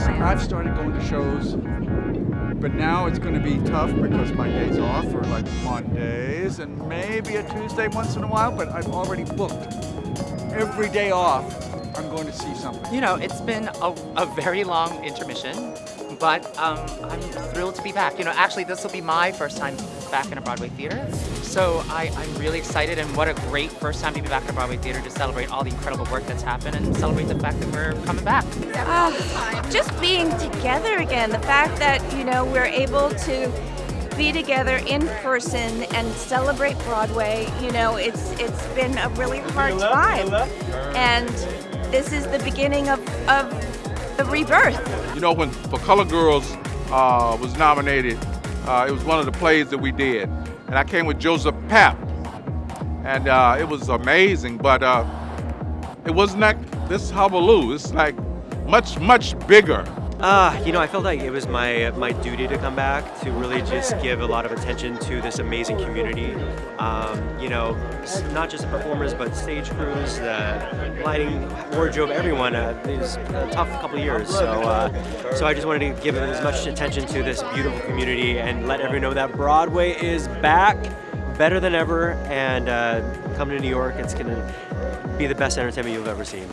I've started going to shows, but now it's going to be tough because my days off are like Mondays and maybe a Tuesday once in a while, but I've already booked every day off. I'm going to see something. You know, it's been a, a very long intermission, but um, I'm thrilled to be back. You know, actually, this will be my first time back in a Broadway theater. So I, I'm really excited, and what a great first time to be back in a Broadway theater to celebrate all the incredible work that's happened and celebrate the fact that we're coming back. Uh, just being together again, the fact that, you know, we're able to be together in person and celebrate Broadway, you know, it's it's been a really hard time. And this is the beginning of, of the rebirth. You know, when For Colored Girls uh, was nominated, uh, it was one of the plays that we did. And I came with Joseph Papp. And uh, it was amazing, but uh, it wasn't like this Hullabaloo. It's like much, much bigger. Uh, you know, I felt like it was my my duty to come back to really just give a lot of attention to this amazing community. Um, you know, not just the performers, but stage crews, the lighting, wardrobe, everyone. Uh, it was a tough couple years, so uh, so I just wanted to give as much attention to this beautiful community and let everyone know that Broadway is back, better than ever, and uh, come to New York. It's gonna be the best entertainment you've ever seen.